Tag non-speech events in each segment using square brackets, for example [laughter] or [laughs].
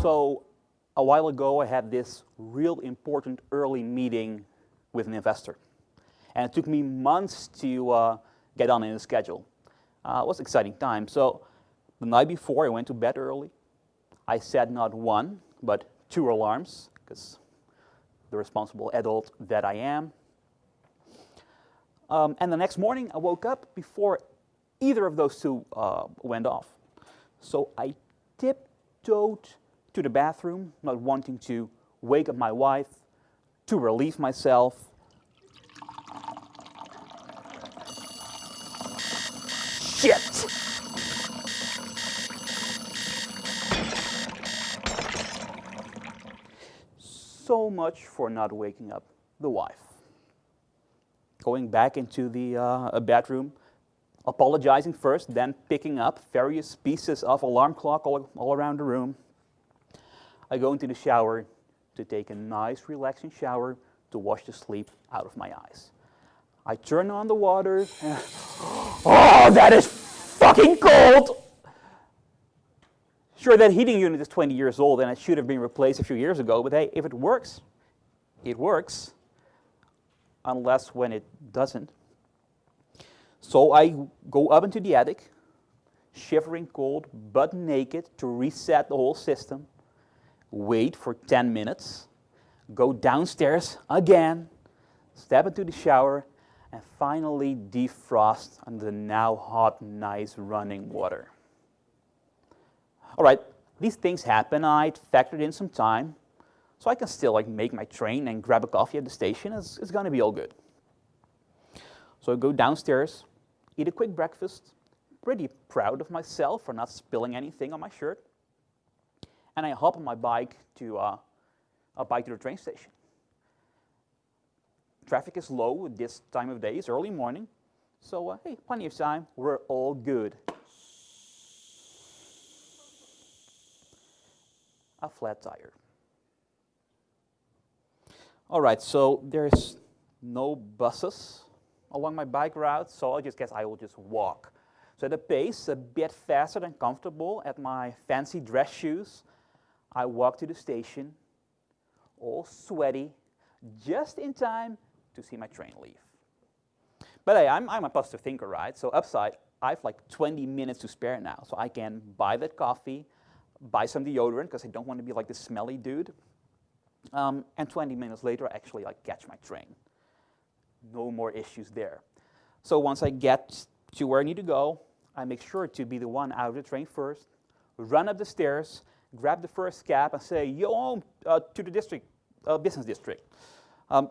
So a while ago, I had this real important early meeting with an investor. And it took me months to uh, get on in the schedule. Uh, it was an exciting time. So the night before, I went to bed early. I set not one, but two alarms, because the responsible adult that I am. Um, and the next morning, I woke up before either of those two uh, went off. So I tiptoed to the bathroom, not wanting to wake up my wife, to relieve myself. Shit! So much for not waking up the wife. Going back into the uh, bedroom, apologizing first, then picking up various pieces of alarm clock all, all around the room. I go into the shower to take a nice relaxing shower to wash the sleep out of my eyes. I turn on the water. And, [gasps] oh, that is fucking cold! Sure, that heating unit is 20 years old and it should have been replaced a few years ago, but hey, if it works, it works. Unless when it doesn't. So I go up into the attic, shivering cold, but naked, to reset the whole system. Wait for 10 minutes, go downstairs again, step into the shower, and finally defrost under the now hot, nice running water. All right, these things happen. I factored in some time, so I can still like make my train and grab a coffee at the station. It's, it's gonna be all good. So I go downstairs, eat a quick breakfast, pretty proud of myself for not spilling anything on my shirt. And I hop on my bike to uh, a bike to the train station. Traffic is low at this time of day, it's early morning. So, uh, hey, plenty of time, we're all good. A flat tire. All right, so there's no buses along my bike route, so I just guess I will just walk. So at a pace a bit faster than comfortable at my fancy dress shoes, I walk to the station, all sweaty, just in time to see my train leave. But hey, I'm, I'm a positive thinker, right? So upside, I have like 20 minutes to spare now, so I can buy that coffee, buy some deodorant, because I don't want to be like the smelly dude. Um, and 20 minutes later, I actually like catch my train no more issues there. So once I get to where I need to go, I make sure to be the one out of the train first, run up the stairs, grab the first cab and say, yo, uh, to the district, uh, business district. Um,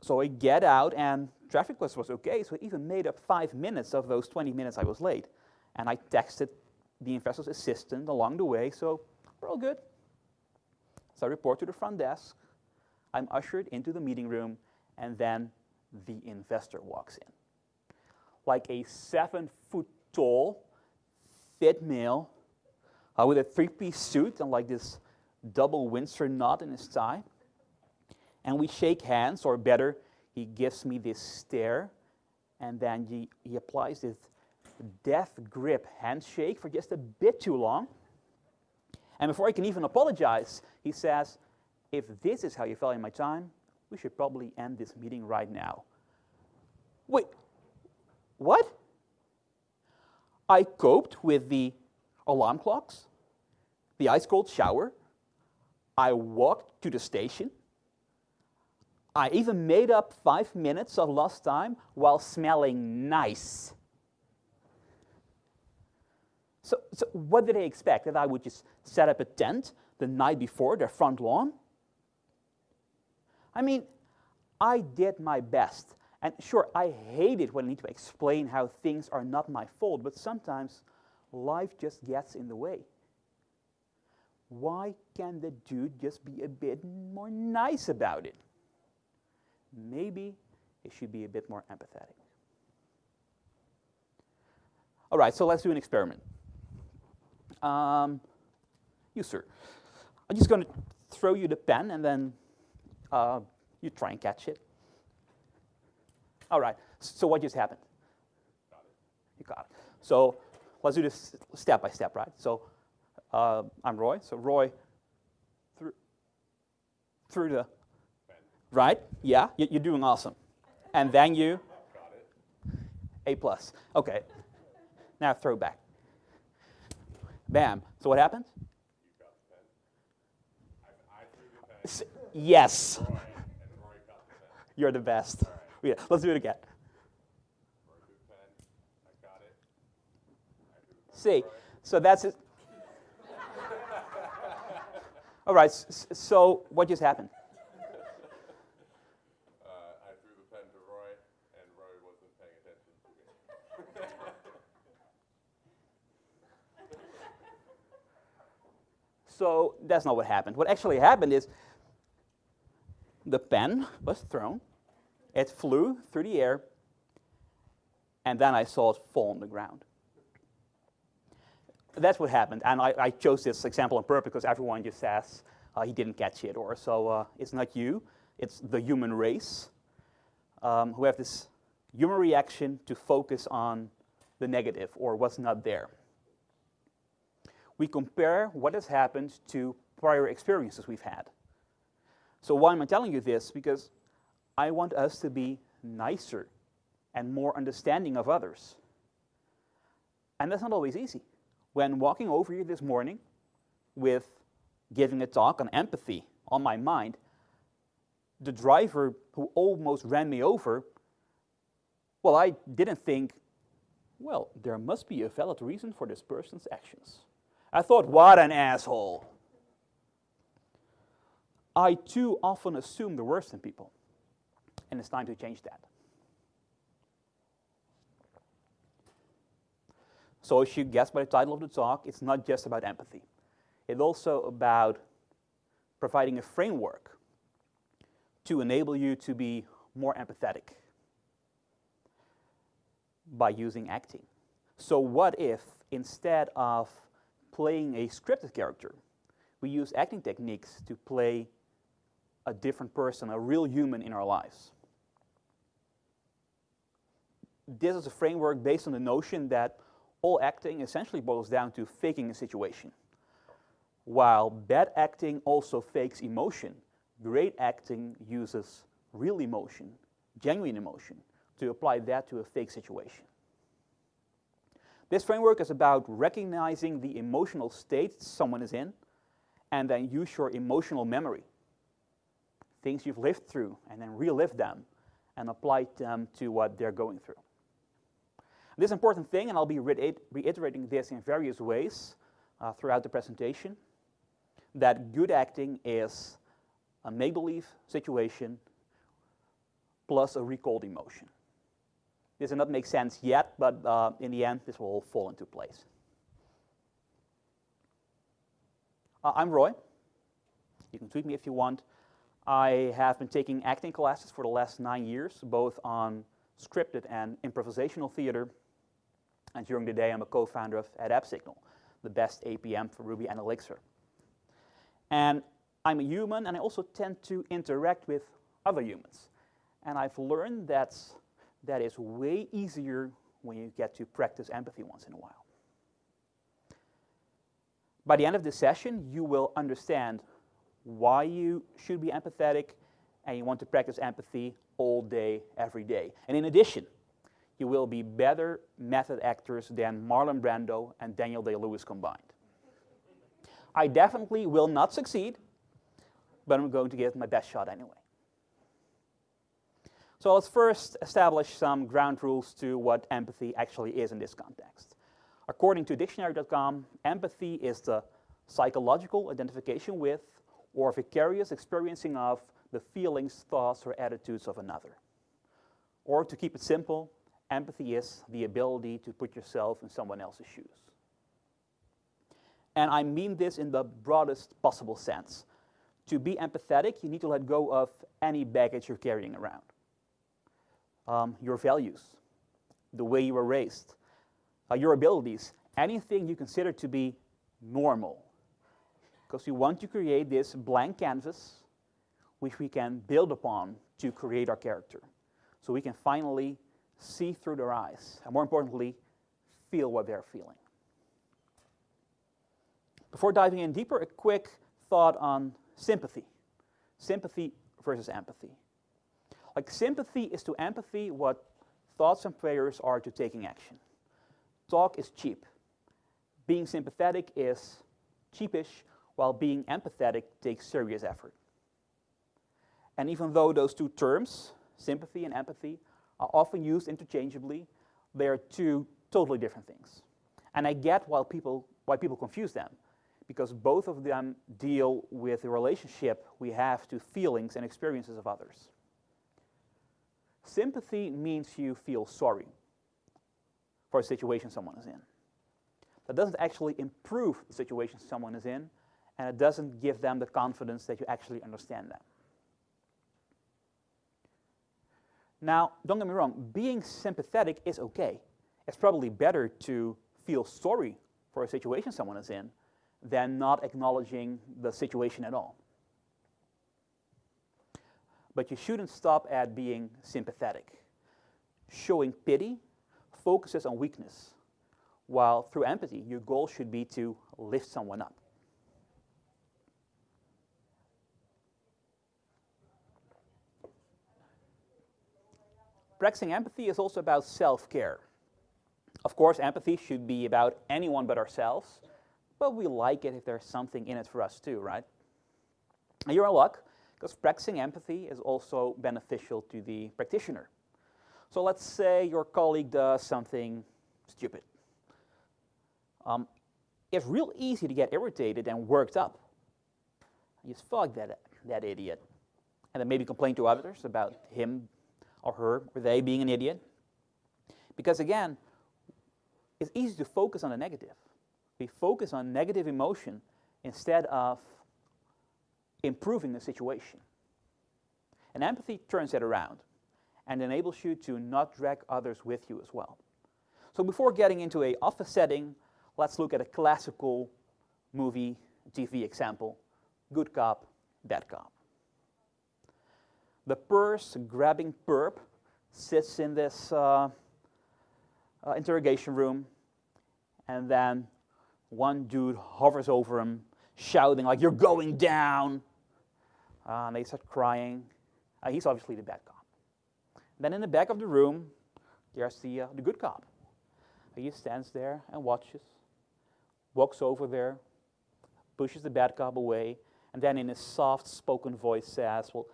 so I get out and traffic was, was okay, so I even made up five minutes of those 20 minutes I was late. And I texted the investor's assistant along the way, so we're all good. So I report to the front desk. I'm ushered into the meeting room and then the investor walks in. Like a seven foot tall, fit male uh, with a three piece suit and like this double Windsor knot in his tie. And we shake hands, or better, he gives me this stare, and then he, he applies this death grip handshake for just a bit too long. And before I can even apologize, he says, if this is how you value my time, we should probably end this meeting right now. Wait, what? I coped with the alarm clocks, the ice cold shower, I walked to the station, I even made up five minutes of lost time while smelling nice. So, so what did they expect? That I would just set up a tent the night before their front lawn? I mean, I did my best. And sure, I hate it when I need to explain how things are not my fault, but sometimes life just gets in the way. Why can't the dude just be a bit more nice about it? Maybe it should be a bit more empathetic. All right, so let's do an experiment. Um, you, sir. I'm just going to throw you the pen and then uh, you try and catch it. All right, so what just happened? Got you got it. So let's do this step by step, right? So uh, I'm Roy. So Roy, through, through the, right? Yeah, you, you're doing awesome. And then you, A plus. Okay. Now throw back. Bam. So what happens? Yes. You're the best. Yeah, let's do it again. See, so that's it. All right, so what just happened? Uh, I threw the pen to Roy, and Roy wasn't paying attention to me. So that's not what happened. What actually happened is the pen was thrown, it flew through the air, and then I saw it fall on the ground. That's what happened, and I, I chose this example on purpose because everyone just says uh, he didn't catch it, or so uh, it's not you, it's the human race um, who have this human reaction to focus on the negative or what's not there. We compare what has happened to prior experiences we've had. So why am I telling you this? Because I want us to be nicer and more understanding of others. And that's not always easy. When walking over here this morning with giving a talk on empathy on my mind, the driver who almost ran me over, well, I didn't think, well, there must be a valid reason for this person's actions. I thought, what an asshole. I too often assume the worst in people, and it's time to change that. So, as you guess by the title of the talk, it's not just about empathy. It's also about providing a framework to enable you to be more empathetic by using acting. So, what if instead of playing a scripted character, we use acting techniques to play a different person, a real human in our lives? This is a framework based on the notion that all acting essentially boils down to faking a situation. While bad acting also fakes emotion, great acting uses real emotion, genuine emotion, to apply that to a fake situation. This framework is about recognizing the emotional state someone is in and then use your emotional memory, things you've lived through, and then relive them and apply them to what they're going through. This important thing, and I'll be reiterating this in various ways uh, throughout the presentation, that good acting is a make-believe situation plus a recalled emotion. This does not make sense yet, but uh, in the end, this will all fall into place. Uh, I'm Roy. You can tweet me if you want. I have been taking acting classes for the last nine years, both on scripted and improvisational theater. And during the day, I'm a co-founder of AppSignal, the best APM for Ruby and Elixir. And I'm a human, and I also tend to interact with other humans. And I've learned that that is way easier when you get to practice empathy once in a while. By the end of this session, you will understand why you should be empathetic and you want to practice empathy all day, every day. And in addition, you will be better method actors than Marlon Brando and Daniel Day-Lewis combined. I definitely will not succeed, but I'm going to give my best shot anyway. So let's first establish some ground rules to what empathy actually is in this context. According to dictionary.com, empathy is the psychological identification with or vicarious experiencing of the feelings, thoughts, or attitudes of another. Or to keep it simple, empathy is the ability to put yourself in someone else's shoes. And I mean this in the broadest possible sense. To be empathetic, you need to let go of any baggage you're carrying around um, your values, the way you were raised, uh, your abilities, anything you consider to be normal. Because we want to create this blank canvas which we can build upon to create our character. So we can finally see through their eyes, and more importantly, feel what they're feeling. Before diving in deeper, a quick thought on sympathy. Sympathy versus empathy. Like sympathy is to empathy what thoughts and prayers are to taking action. Talk is cheap. Being sympathetic is cheapish, while being empathetic takes serious effort. And even though those two terms, sympathy and empathy, are often used interchangeably, they are two totally different things. And I get why people, why people confuse them, because both of them deal with the relationship we have to feelings and experiences of others. Sympathy means you feel sorry for a situation someone is in. That doesn't actually improve the situation someone is in, and it doesn't give them the confidence that you actually understand them. Now, don't get me wrong, being sympathetic is okay. It's probably better to feel sorry for a situation someone is in than not acknowledging the situation at all. But you shouldn't stop at being sympathetic. Showing pity focuses on weakness, while through empathy, your goal should be to lift someone up. Practicing empathy is also about self care. Of course, empathy should be about anyone but ourselves, but we like it if there's something in it for us too, right? And you're in luck, because practicing empathy is also beneficial to the practitioner. So let's say your colleague does something stupid. Um, it's real easy to get irritated and worked up. You just fuck that, that idiot. And then maybe complain to others about him or her or they being an idiot. Because again, it's easy to focus on the negative. We focus on negative emotion instead of improving the situation. And empathy turns that around and enables you to not drag others with you as well. So before getting into a office setting, let's look at a classical movie TV example, good cop, bad cop. The purse-grabbing perp sits in this uh, uh, interrogation room, and then one dude hovers over him, shouting like, you're going down. Uh, and they start crying. Uh, he's obviously the bad cop. Then in the back of the room, there's the, uh, the good cop. He stands there and watches, walks over there, pushes the bad cop away, and then in a soft-spoken voice says, well,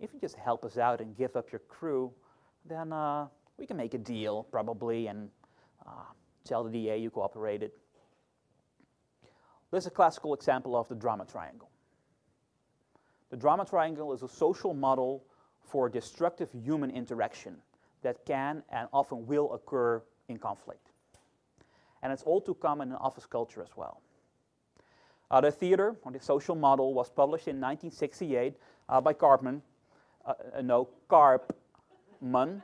if you just help us out and give up your crew, then uh, we can make a deal, probably, and uh, tell the DA you cooperated. This is a classical example of the drama triangle. The drama triangle is a social model for destructive human interaction that can and often will occur in conflict. And it's all too common in office culture as well. Uh, the theater, or the social model, was published in 1968 uh, by Karpman, uh, uh, no, Karpman.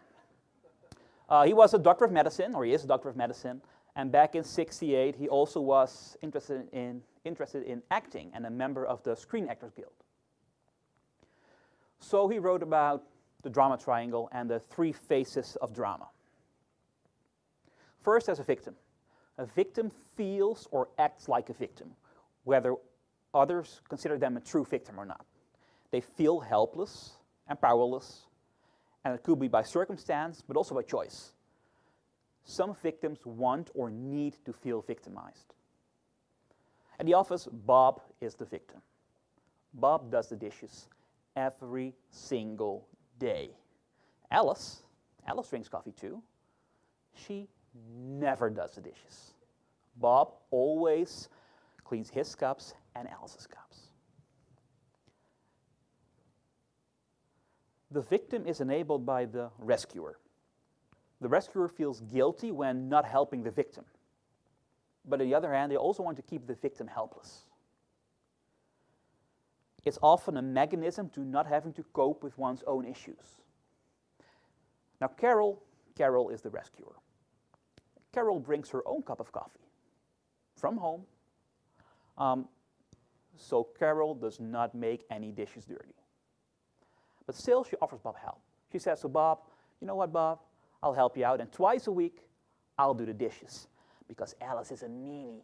Uh, he was a doctor of medicine, or he is a doctor of medicine, and back in 68 he also was interested in, interested in acting and a member of the Screen Actors Guild. So he wrote about the drama triangle and the three faces of drama. First, as a victim. A victim feels or acts like a victim, whether others consider them a true victim or not. They feel helpless and powerless, and it could be by circumstance, but also by choice. Some victims want or need to feel victimized. At the office, Bob is the victim. Bob does the dishes every single day. Alice, Alice drinks coffee too. She never does the dishes. Bob always cleans his cups and Alice's cups. The victim is enabled by the rescuer. The rescuer feels guilty when not helping the victim. But on the other hand, they also want to keep the victim helpless. It's often a mechanism to not having to cope with one's own issues. Now, Carol, Carol is the rescuer. Carol brings her own cup of coffee from home. Um, so Carol does not make any dishes dirty. But still, she offers Bob help. She says to Bob, you know what, Bob? I'll help you out, and twice a week, I'll do the dishes because Alice is a meanie.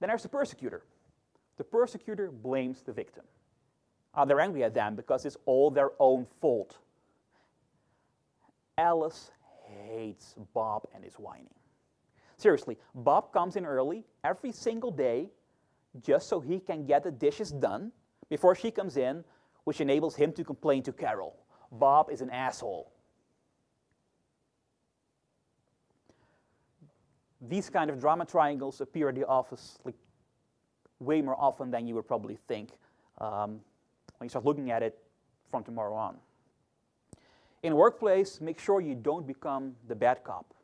Then there's the persecutor. The persecutor blames the victim. Uh, they're angry at them because it's all their own fault. Alice hates Bob and his whining. Seriously, Bob comes in early every single day just so he can get the dishes done before she comes in, which enables him to complain to Carol. Bob is an asshole. These kind of drama triangles appear at the office like way more often than you would probably think um, when you start looking at it from tomorrow on. In a workplace, make sure you don't become the bad cop.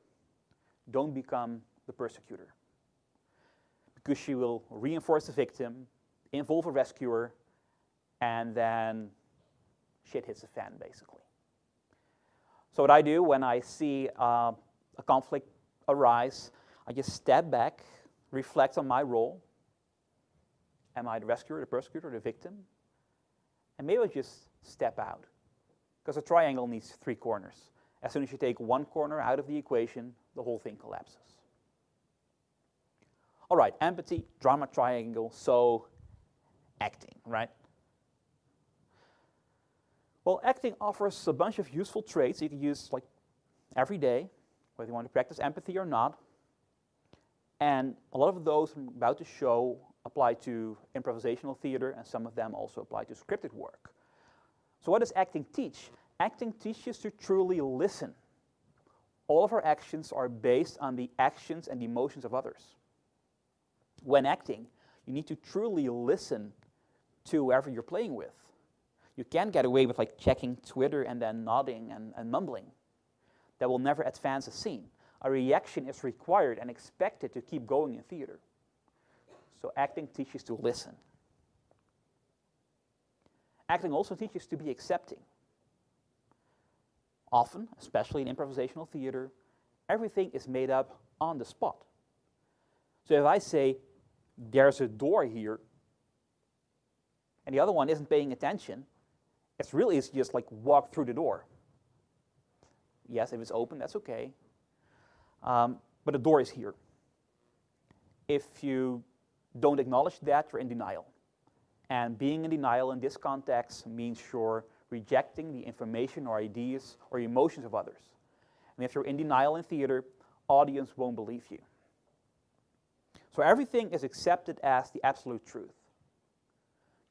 Don't become the persecutor. Because she will reinforce the victim, involve a rescuer, and then shit hits the fan, basically. So what I do when I see uh, a conflict arise, I just step back, reflect on my role. Am I the rescuer, the persecutor, the victim? And maybe I just step out. Because a triangle needs three corners. As soon as you take one corner out of the equation, the whole thing collapses. All right, empathy, drama triangle, so acting, right? Well, acting offers a bunch of useful traits you can use like every day, whether you want to practice empathy or not. And a lot of those I'm about to show apply to improvisational theater, and some of them also apply to scripted work. So what does acting teach? Acting teaches to truly listen. All of our actions are based on the actions and emotions of others. When acting, you need to truly listen to whoever you're playing with. You can't get away with like checking Twitter and then nodding and, and mumbling. That will never advance a scene. A reaction is required and expected to keep going in theater. So acting teaches to listen. Acting also teaches to be accepting. Often, especially in improvisational theater, everything is made up on the spot. So if I say, there's a door here, and the other one isn't paying attention, it's really it's just like walk through the door. Yes, if it's open, that's okay. Um, but the door is here. If you don't acknowledge that, you're in denial. And being in denial in this context means you're rejecting the information or ideas or emotions of others. And if you're in denial in theater, audience won't believe you. So everything is accepted as the absolute truth.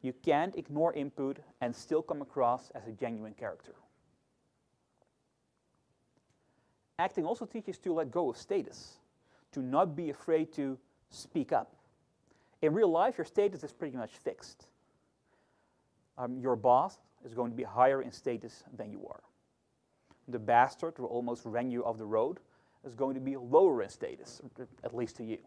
You can't ignore input and still come across as a genuine character. Acting also teaches to let go of status, to not be afraid to speak up. In real life, your status is pretty much fixed. Um, your boss is going to be higher in status than you are. The bastard who almost ran you off the road is going to be lower in status, at least to you.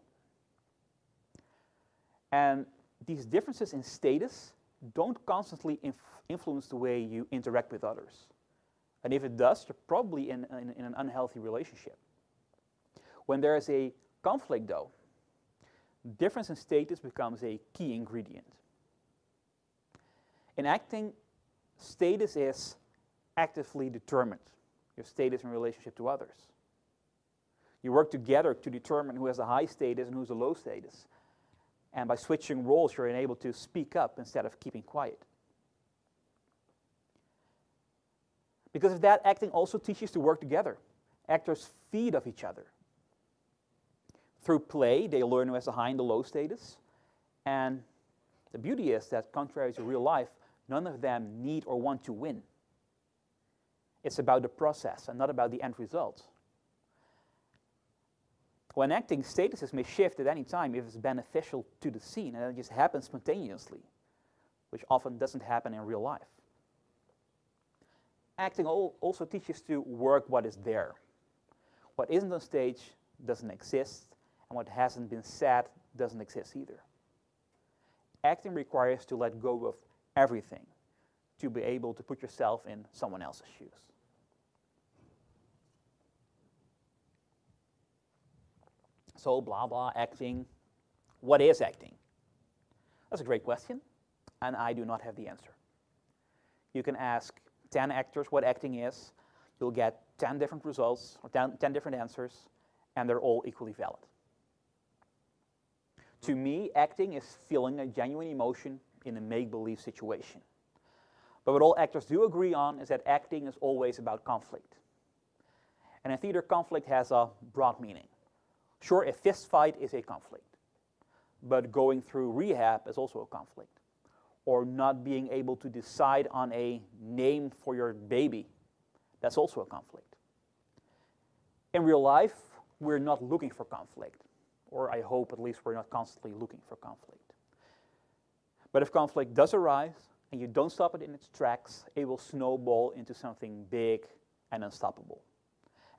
And these differences in status don't constantly inf influence the way you interact with others. And if it does, you're probably in, in, in an unhealthy relationship. When there is a conflict, though, difference in status becomes a key ingredient. In acting, status is actively determined, your status in relationship to others. You work together to determine who has a high status and who's a low status. And by switching roles, you're enabled to speak up instead of keeping quiet. Because of that, acting also teaches to work together. Actors feed off each other. Through play, they learn who has a high and a low status. And the beauty is that, contrary to real life, none of them need or want to win. It's about the process and not about the end result. When acting, statuses may shift at any time if it's beneficial to the scene, and it just happens spontaneously, which often doesn't happen in real life. Acting also teaches to work what is there. What isn't on stage doesn't exist, and what hasn't been said doesn't exist either. Acting requires to let go of everything to be able to put yourself in someone else's shoes. So, blah, blah, acting. What is acting? That's a great question, and I do not have the answer. You can ask 10 actors what acting is, you'll get 10 different results, or 10, 10 different answers, and they're all equally valid. To me, acting is feeling a genuine emotion in a make-believe situation. But what all actors do agree on is that acting is always about conflict. And in theater, conflict has a broad meaning. Sure, a fist fight is a conflict, but going through rehab is also a conflict. Or not being able to decide on a name for your baby, that's also a conflict. In real life, we're not looking for conflict, or I hope at least we're not constantly looking for conflict. But if conflict does arise and you don't stop it in its tracks, it will snowball into something big and unstoppable.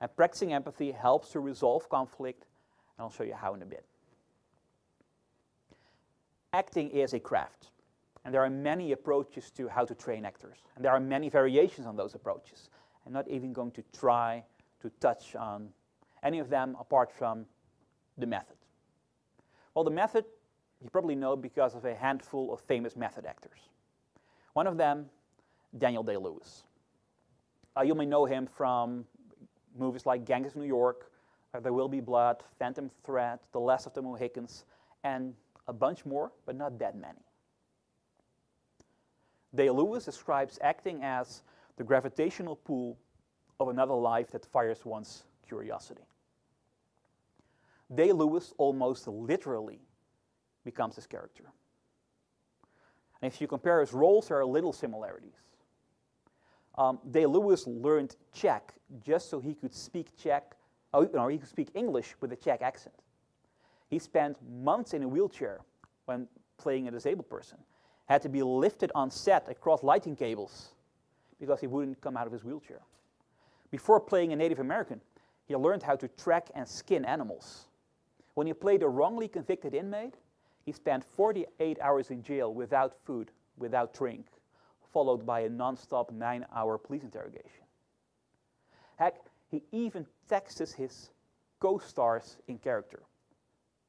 And practicing empathy helps to resolve conflict, I'll show you how in a bit. Acting is a craft, and there are many approaches to how to train actors, and there are many variations on those approaches. I'm not even going to try to touch on any of them apart from the method. Well, the method you probably know because of a handful of famous method actors. One of them, Daniel Day-Lewis. Uh, you may know him from movies like Gangs of New York, There Will Be Blood, Phantom Thread, The Last of the Mohicans, and a bunch more, but not that many. Day-Lewis describes acting as the gravitational pull of another life that fires one's curiosity. Day-Lewis almost literally becomes his character. And if you compare his roles, there are little similarities. Um, Day-Lewis learned Czech just so he could speak Czech, or oh, he could speak English with a Czech accent. He spent months in a wheelchair when playing a disabled person, had to be lifted on set across lighting cables because he wouldn't come out of his wheelchair. Before playing a Native American, he learned how to track and skin animals. When he played a wrongly convicted inmate, he spent 48 hours in jail without food, without drink, followed by a non-stop nine-hour police interrogation. Heck, he even texts his co-stars in character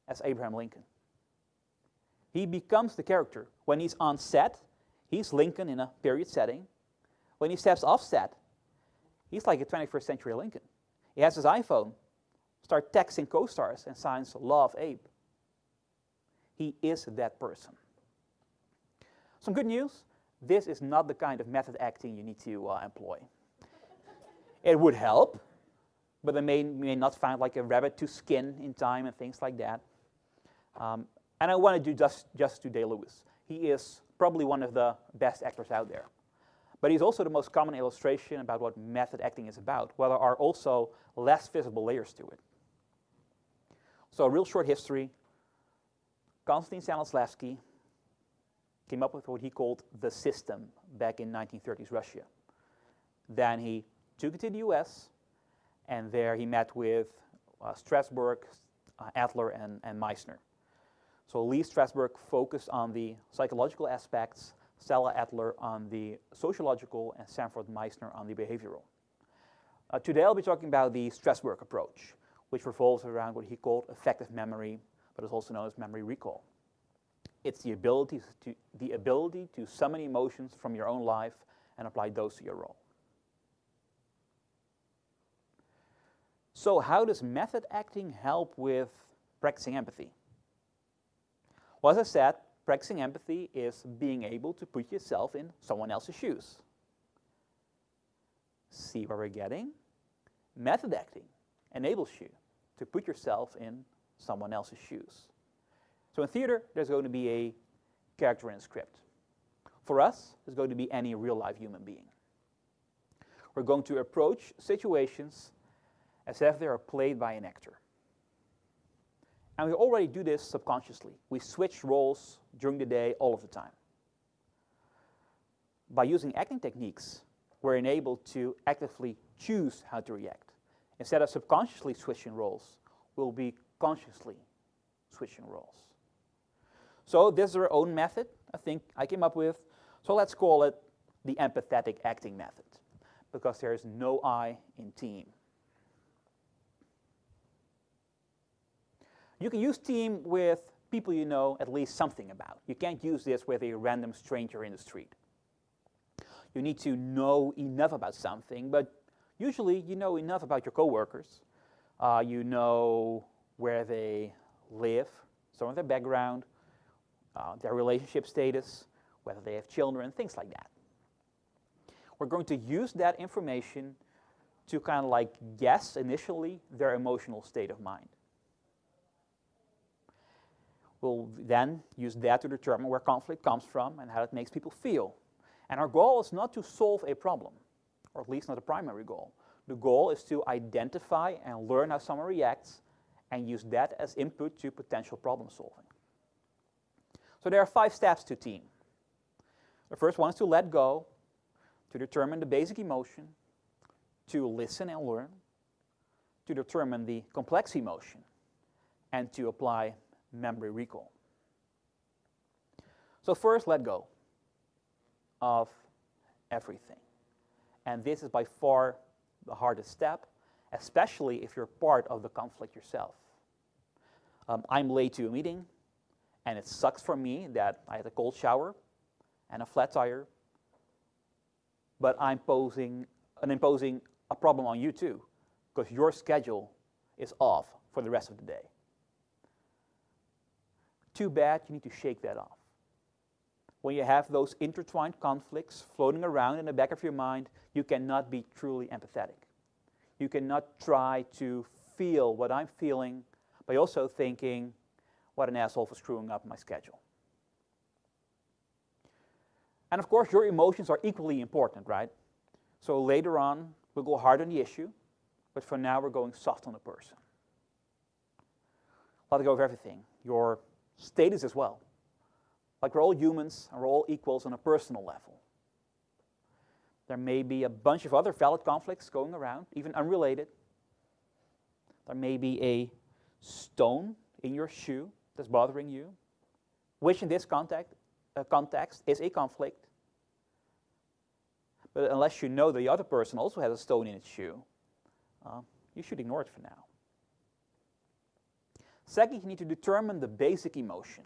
as Abraham Lincoln. He becomes the character. When he's on set, he's Lincoln in a period setting. When he steps off set, he's like a 21st century Lincoln. He has his iPhone, start texting co-stars and signs Love Abe. He is that person. Some good news, this is not the kind of method acting you need to uh, employ. it would help, but they may, may not find like a rabbit to skin in time and things like that. Um, and I want to do just, just to Day-Lewis. He is probably one of the best actors out there. But he's also the most common illustration about what method acting is about, while there are also less visible layers to it. So a real short history, Konstantin Stanislavski came up with what he called the system back in 1930s Russia. Then he took it to the US, and there he met with uh, Strasberg, uh, Adler, and, and Meisner. So Lee Strasberg focused on the psychological aspects, Stella Adler on the sociological, and Sanford Meisner on the behavioral. Uh, today I'll be talking about the Strasberg approach, which revolves around what he called affective memory but is also known as memory recall. It's the ability to, the ability to summon emotions from your own life and apply those to your role. So how does method acting help with practicing empathy? Well, as I said, practicing empathy is being able to put yourself in someone else's shoes. See where we're getting? Method acting enables you to put yourself in someone else's shoes. So in theater, there's going to be a character in a script. For us, it's going to be any real-life human being. We're going to approach situations as if they are played by an actor. And we already do this subconsciously. We switch roles during the day all of the time. By using acting techniques, we're enabled to actively choose how to react. Instead of subconsciously switching roles, we'll be consciously switching roles. So this is our own method, I think I came up with. So let's call it the empathetic acting method, because there is no I in team. You can use team with people you know at least something about. You can't use this with a random stranger in the street. You need to know enough about something, but usually you know enough about your coworkers. Uh, you know where they live, some of their background, uh, their relationship status, whether they have children, things like that. We're going to use that information to kind of like guess initially their emotional state of mind. We'll then use that to determine where conflict comes from and how it makes people feel. And our goal is not to solve a problem, or at least not a primary goal. The goal is to identify and learn how someone reacts and use that as input to potential problem solving. So there are five steps to team. The first one is to let go, to determine the basic emotion, to listen and learn, to determine the complex emotion, and to apply memory recall. So first, let go of everything. And this is by far the hardest step, especially if you're part of the conflict yourself. Um, I'm late to a meeting, and it sucks for me that I had a cold shower and a flat tire, but I'm posing and imposing a problem on you too, because your schedule is off for the rest of the day. Too bad, you need to shake that off. When you have those intertwined conflicts floating around in the back of your mind, you cannot be truly empathetic. You cannot try to feel what I'm feeling by also thinking, what an asshole for screwing up my schedule. And of course, your emotions are equally important, right? So later on, we'll go hard on the issue, but for now, we're going soft on the person. Let go of everything. Your status as well. Like we're all humans and we're all equals on a personal level. There may be a bunch of other valid conflicts going around, even unrelated. There may be a stone in your shoe that's bothering you, which in this context, uh, context is a conflict. But unless you know the other person also has a stone in its shoe, uh, you should ignore it for now. Second, you need to determine the basic emotion.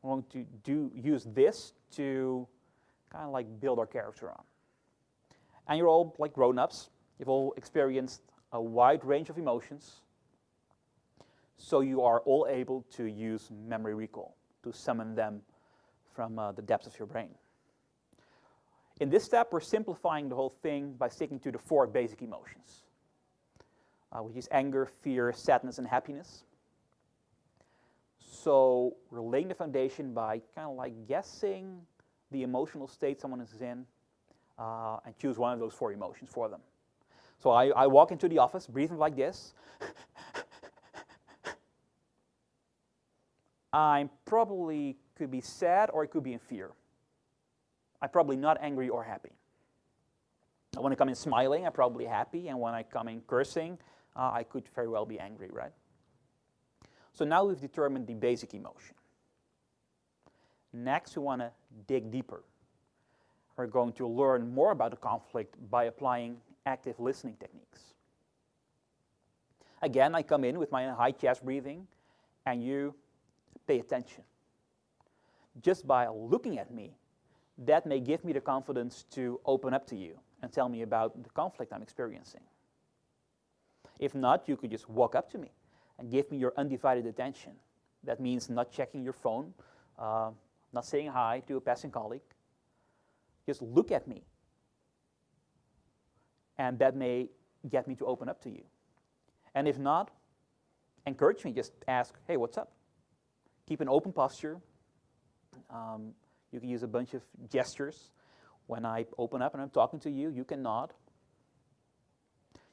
We're going to do, use this to kind of like build our character on. And you're all like grown-ups. You've all experienced a wide range of emotions. So you are all able to use memory recall to summon them from uh, the depths of your brain. In this step, we're simplifying the whole thing by sticking to the four basic emotions uh, which is anger, fear, sadness, and happiness. So we're laying the foundation by kind of like guessing the emotional state someone is in uh, and choose one of those four emotions for them. So I, I walk into the office breathing like this. [laughs] I probably could be sad or it could be in fear. I'm probably not angry or happy. When I come in smiling, I'm probably happy, and when I come in cursing, uh, I could very well be angry, right? So now we've determined the basic emotion. Next, we want to dig deeper. We're going to learn more about the conflict by applying active listening techniques. Again, I come in with my high chest breathing, and you pay attention. Just by looking at me, that may give me the confidence to open up to you and tell me about the conflict I'm experiencing. If not, you could just walk up to me and give me your undivided attention. That means not checking your phone, uh, not saying hi to a passing colleague. Just look at me. And that may get me to open up to you. And if not, encourage me. Just ask, hey, what's up? Keep an open posture. Um, you can use a bunch of gestures. When I open up and I'm talking to you, you can nod.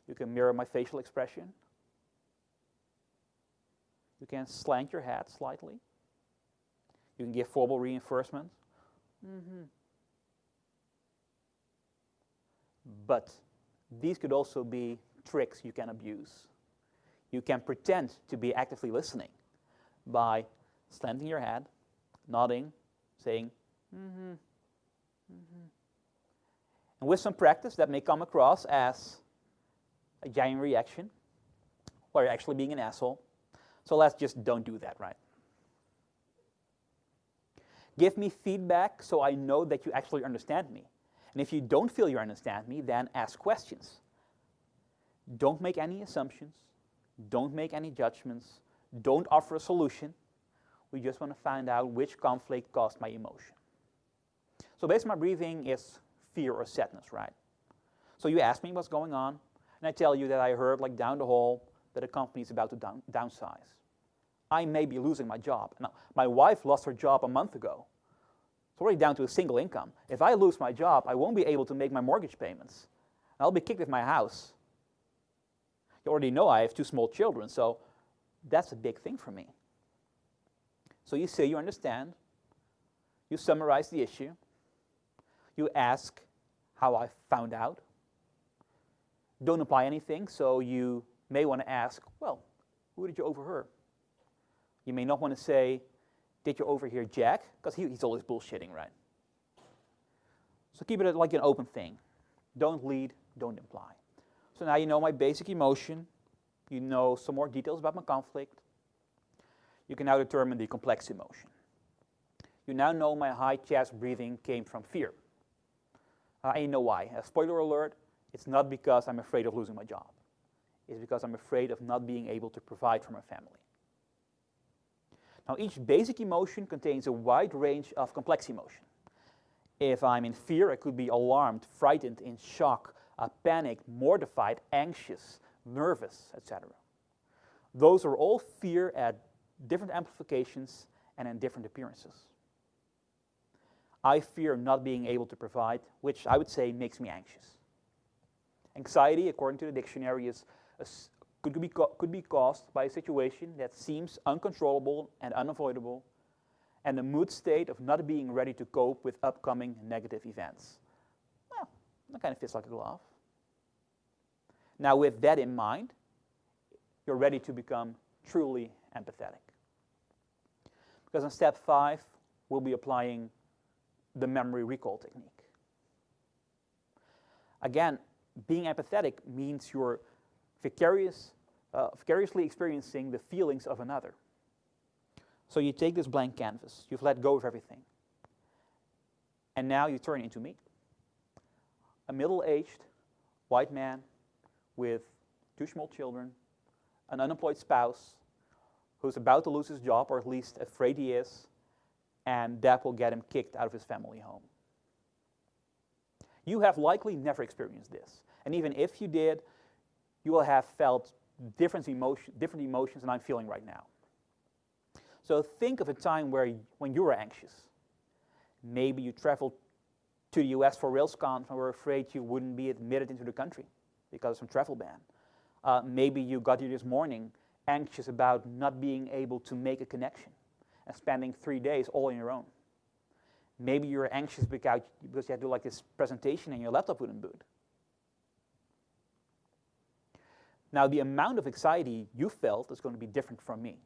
You can mirror my facial expression. You can slant your head slightly. You can give verbal reinforcement. Mm-hmm. But these could also be tricks you can abuse. You can pretend to be actively listening by slanting your head, nodding, saying, mm-hmm, mm-hmm. And with some practice, that may come across as a giant reaction or actually being an asshole. So let's just don't do that, right? Give me feedback so I know that you actually understand me. And if you don't feel you understand me, then ask questions. Don't make any assumptions. Don't make any judgments. don't offer a solution. We just want to find out which conflict caused my emotion. So based on my breathing is fear or sadness, right? So you ask me what's going on, and I tell you that I heard, like down the hall, that a company is about to down, downsize. I may be losing my job. Now, my wife lost her job a month ago. It's already down to a single income. If I lose my job, I won't be able to make my mortgage payments. I'll be kicked with my house. You already know I have two small children, so that's a big thing for me. So you say you understand, you summarize the issue, you ask how I found out. Don't apply anything, so you may want to ask, well, who did you overhear? You may not want to say, did you overhear Jack? Because he, he's always bullshitting, right? So keep it like an open thing. Don't lead, don't imply. So now you know my basic emotion. You know some more details about my conflict. You can now determine the complex emotion. You now know my high chest breathing came from fear. You know why. A spoiler alert, it's not because I'm afraid of losing my job. It's because I'm afraid of not being able to provide for my family. Now, each basic emotion contains a wide range of complex emotion. If I'm in fear, I could be alarmed, frightened, in shock, uh, panicked, mortified, anxious, nervous, etc. Those are all fear at different amplifications and in different appearances. I fear not being able to provide, which I would say makes me anxious. Anxiety, according to the dictionary, is a, could be, could be caused by a situation that seems uncontrollable and unavoidable, and a mood state of not being ready to cope with upcoming negative events. Well, that kind of fits like a glove. Now, with that in mind, you're ready to become truly empathetic. Because in step five, we'll be applying the memory recall technique. Again, being empathetic means you're vicarious, uh, vicariously experiencing the feelings of another. So you take this blank canvas, you've let go of everything, and now you turn into me. A middle-aged white man with two small children, an unemployed spouse who's about to lose his job, or at least afraid he is, and that will get him kicked out of his family home. You have likely never experienced this. And even if you did, you will have felt different, emotion, different emotions than I'm feeling right now. So think of a time where when you were anxious. Maybe you traveled to the US for RailsConf and were afraid you wouldn't be admitted into the country because of some travel ban. Uh, maybe you got here this morning anxious about not being able to make a connection and spending three days all on your own. Maybe you're anxious because you had to do like this presentation and your laptop wouldn't boot. Now, the amount of anxiety you felt is going to be different from me.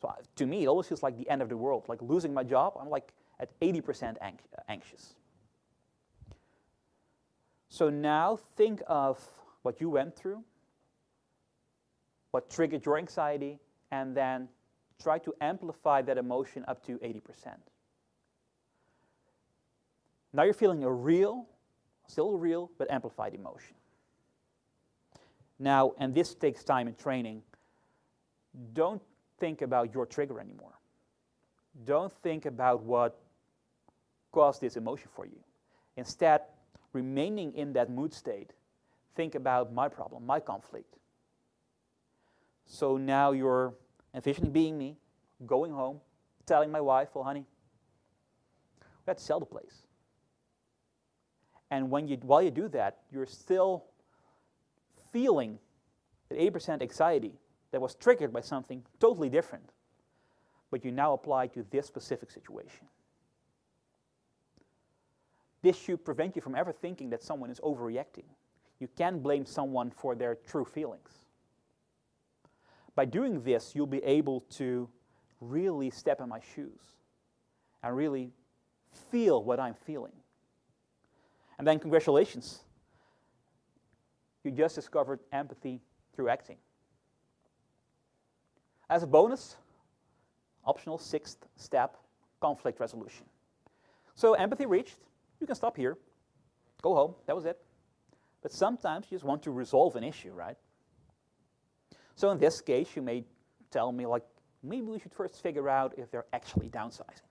So uh, to me, it always feels like the end of the world. Like losing my job, I'm like at 80% anxious. So now think of what you went through, what triggered your anxiety, and then try to amplify that emotion up to 80%. Now you're feeling a real, still real, but amplified emotion. Now, and this takes time and training, don't think about your trigger anymore. Don't think about what caused this emotion for you. Instead, remaining in that mood state, think about my problem, my conflict. So now you're envisioning being me, going home, telling my wife, well, honey, we have to sell the place. And when you, while you do that, you're still feeling that 80% anxiety that was triggered by something totally different, but you now apply to this specific situation. This should prevent you from ever thinking that someone is overreacting. You can blame someone for their true feelings. By doing this, you'll be able to really step in my shoes and really feel what I'm feeling. And then, congratulations, you just discovered empathy through acting. As a bonus, optional sixth step, conflict resolution. So empathy reached, you can stop here, go home, that was it. But sometimes you just want to resolve an issue, right? So in this case, you may tell me, like, maybe we should first figure out if they're actually downsizing.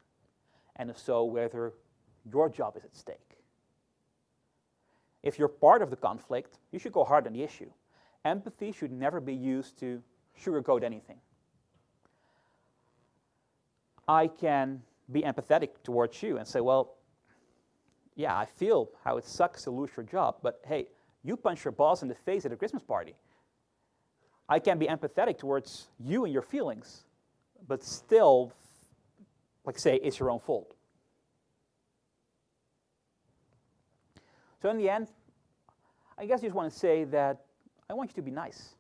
And if so, whether your job is at stake. If you're part of the conflict, you should go hard on the issue. Empathy should never be used to sugarcoat anything. I can be empathetic towards you and say, well, yeah, I feel how it sucks to lose your job, but hey, you punched your boss in the face at a Christmas party. I can be empathetic towards you and your feelings, but still, like say, it's your own fault. So in the end, I guess I just want to say that I want you to be nice.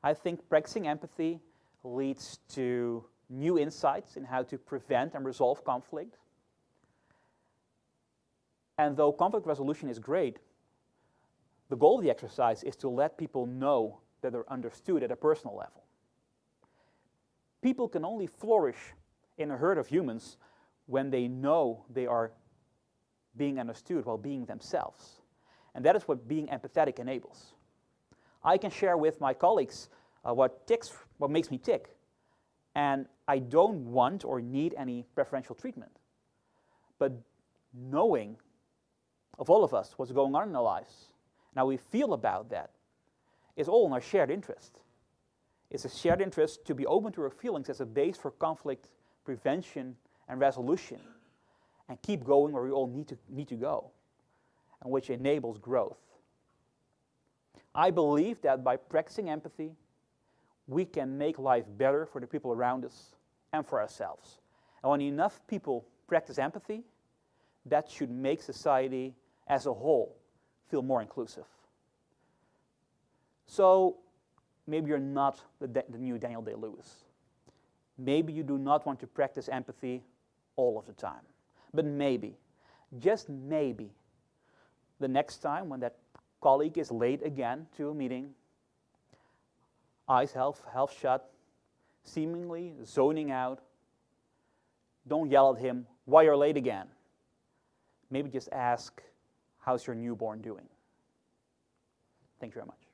I think practicing empathy leads to new insights in how to prevent and resolve conflict. And though conflict resolution is great, the goal of the exercise is to let people know that they're understood at a personal level. People can only flourish in a herd of humans when they know they are being understood while being themselves. And that is what being empathetic enables. I can share with my colleagues uh, what ticks, what makes me tick, and I don't want or need any preferential treatment. But knowing of all of us what's going on in our lives, and how we feel about that, is all in our shared interest. It's a shared interest to be open to our feelings as a base for conflict prevention and resolution, and keep going where we all need to, need to go, and which enables growth. I believe that by practicing empathy, we can make life better for the people around us and for ourselves. And when enough people practice empathy, that should make society as a whole feel more inclusive. So maybe you're not the, the new Daniel Day Lewis. Maybe you do not want to practice empathy all of the time. But maybe, just maybe, the next time when that colleague is late again to a meeting, eyes half, half shut, seemingly zoning out, don't yell at him, why you're late again. Maybe just ask, how's your newborn doing? Thank you very much.